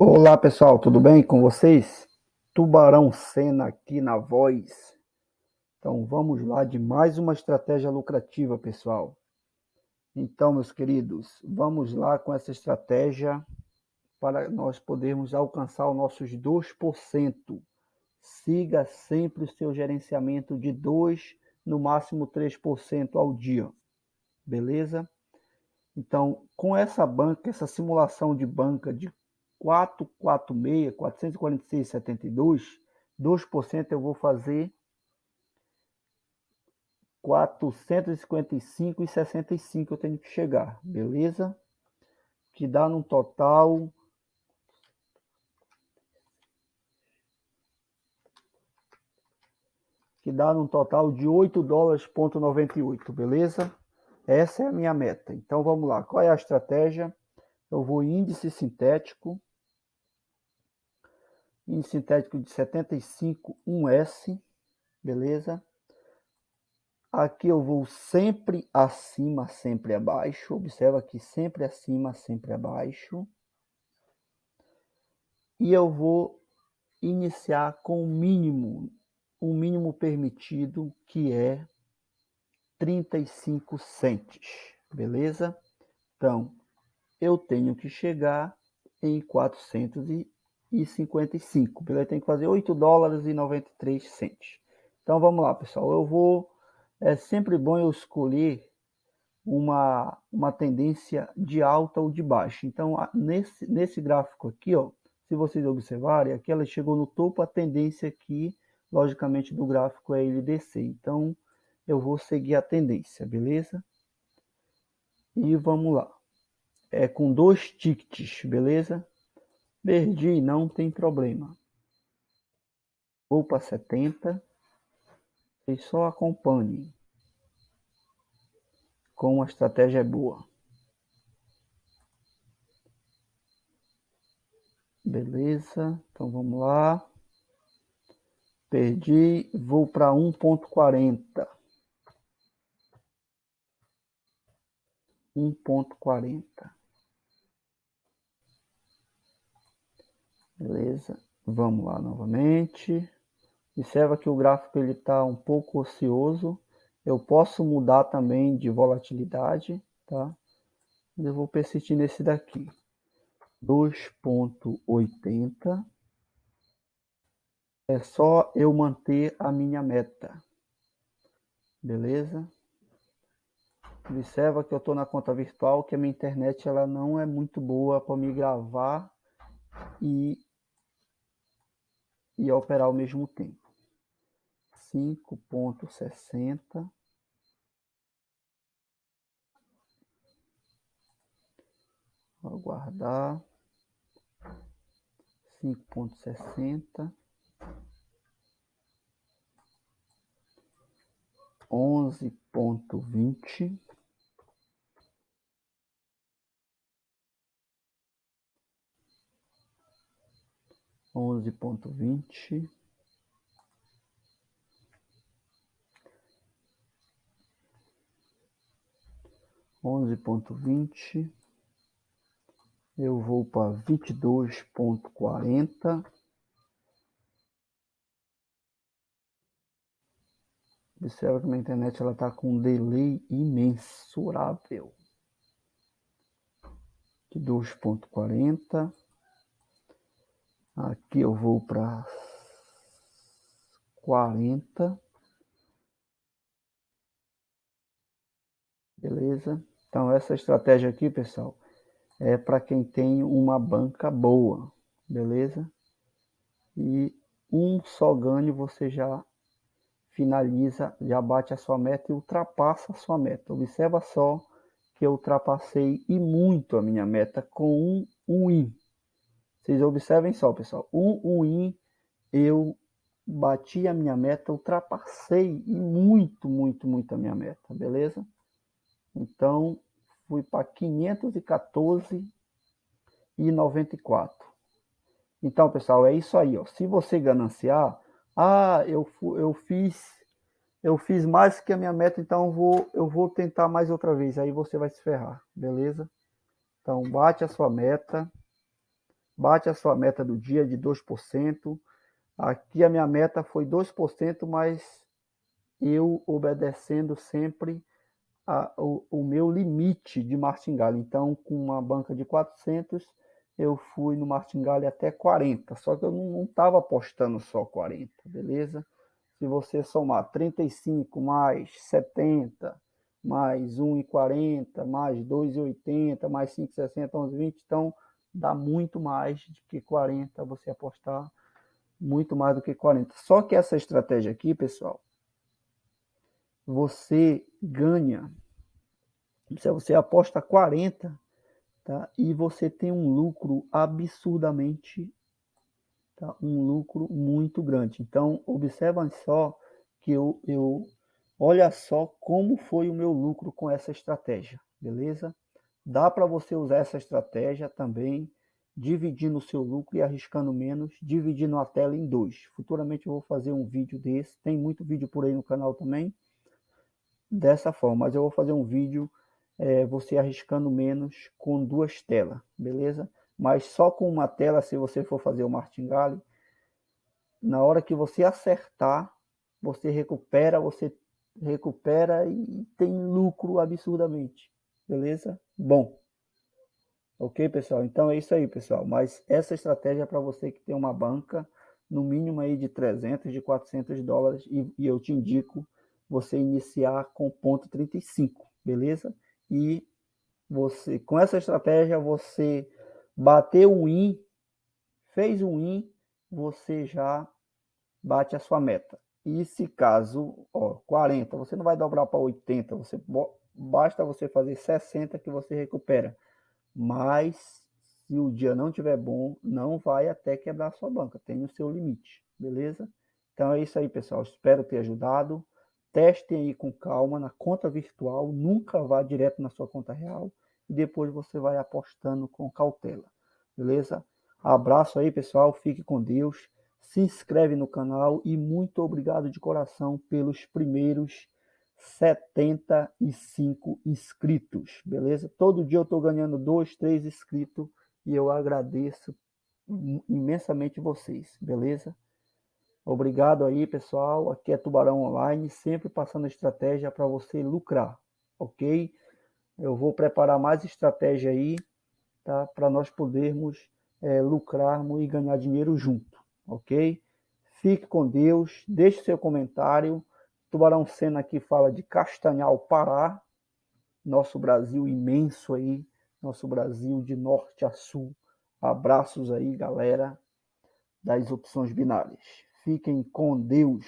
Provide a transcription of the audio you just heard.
Olá pessoal, tudo bem com vocês? Tubarão Sena aqui na voz. Então vamos lá de mais uma estratégia lucrativa, pessoal. Então, meus queridos, vamos lá com essa estratégia para nós podermos alcançar os nossos 2%. Siga sempre o seu gerenciamento de 2, no máximo 3% ao dia. Beleza? Então, com essa banca, essa simulação de banca de 446, 446,72, 2% eu vou fazer 455,65 eu tenho que chegar, beleza? Que dá num total que dá num total de 8 dólares ponto 98, beleza? Essa é a minha meta. Então vamos lá. Qual é a estratégia? Eu vou índice sintético índice sintético de 75 1S, beleza? Aqui eu vou sempre acima, sempre abaixo. Observa aqui sempre acima, sempre abaixo. E eu vou iniciar com o mínimo, o mínimo permitido, que é 35 centes, beleza? Então, eu tenho que chegar em 400 e e 55. Ele tem que fazer 8 dólares e 93 centos. Então vamos lá, pessoal. Eu vou. É sempre bom eu escolher uma, uma tendência de alta ou de baixa. Então, nesse, nesse gráfico aqui, ó, se vocês observarem, aqui ela chegou no topo, a tendência aqui, logicamente, do gráfico é ele descer. Então, eu vou seguir a tendência, beleza? E vamos lá. É com dois tickets, beleza? Perdi, não tem problema. Vou para 70 e só acompanhe. Como a estratégia é boa. Beleza, então vamos lá. Perdi, vou para 1.40. 1.40. Beleza? Vamos lá novamente. Observa que o gráfico está um pouco ocioso. Eu posso mudar também de volatilidade, tá? Eu vou persistir nesse daqui. 2.80. É só eu manter a minha meta. Beleza? Observa que eu estou na conta virtual, que a minha internet ela não é muito boa para me gravar e e operar ao mesmo tempo. 5.60 aguardar. 5.60 11.20 onze ponto vinte onze ponto vinte. Eu vou para vinte dois ponto quarenta. Observa que minha internet ela está com um delay imensurável. De 2.40 Aqui eu vou para 40. Beleza? Então essa estratégia aqui, pessoal, é para quem tem uma banca boa, beleza? E um só ganho você já finaliza, já bate a sua meta e ultrapassa a sua meta. Observa só que eu ultrapassei e muito a minha meta com um win. Vocês observem só, pessoal. Um win, eu bati a minha meta, ultrapassei muito, muito, muito a minha meta, beleza? Então, fui para 514,94. Então, pessoal, é isso aí, ó. Se você gananciar, ah, eu, eu fiz eu fiz mais que a minha meta, então vou, eu vou tentar mais outra vez. Aí você vai se ferrar, beleza? Então, bate a sua meta, bate a sua meta do dia de 2%. Aqui a minha meta foi 2%, mas eu obedecendo sempre a, o, o, meu limite de martingale. Então, com uma banca de 400, eu fui no martingale até 40. Só que eu não estava apostando só 40, beleza? Se você somar 35 mais 70, mais 1,40, mais 2,80, mais 5,60, 11,20, então dá muito mais do que 40 você apostar, muito mais do que 40. Só que essa estratégia aqui, pessoal, você ganha, se você aposta 40, tá? E você tem um lucro absurdamente tá? um lucro muito grande. Então, observa só que eu, eu olha só como foi o meu lucro com essa estratégia, beleza? Dá para você usar essa estratégia também, dividindo o seu lucro e arriscando menos, dividindo a tela em dois. Futuramente eu vou fazer um vídeo desse, tem muito vídeo por aí no canal também, dessa forma, mas eu vou fazer um vídeo é, você arriscando menos com duas telas, beleza? mas só com uma tela, se você for fazer o martingale, na hora que você acertar, você recupera, você recupera e tem lucro absurdamente, beleza? Bom, ok, pessoal? Então é isso aí, pessoal. Mas essa estratégia é para você que tem uma banca, no mínimo aí de 300, de 400 dólares, e, e eu te indico você iniciar com ponto 35, beleza? E você, com essa estratégia, você Bateu um in, fez um in, você já bate a sua meta. E se caso, ó, 40, você não vai dobrar para 80, você basta você fazer 60 que você recupera. Mas se o dia não tiver bom, não vai até quebrar sua banca, tem o seu limite, beleza? Então é isso aí, pessoal. Espero ter ajudado. Testem aí com calma na conta virtual, nunca vá direto na sua conta real e depois você vai apostando com cautela, beleza? Abraço aí, pessoal, fique com Deus, se inscreve no canal e muito obrigado de coração pelos primeiros 75 inscritos, beleza? Todo dia eu estou ganhando dois, três inscritos e eu agradeço imensamente vocês, beleza? Obrigado aí, pessoal. Aqui é Tubarão Online, sempre passando estratégia para você lucrar, ok? Eu vou preparar mais estratégia aí, tá? Para nós podermos é, lucrarmos e ganhar dinheiro junto, ok? Fique com Deus, deixe seu comentário. Tubarão Sena aqui fala de Castanhal, Pará, nosso Brasil imenso aí, nosso Brasil de norte a sul. Abraços aí, galera das opções binárias. Fiquem com Deus.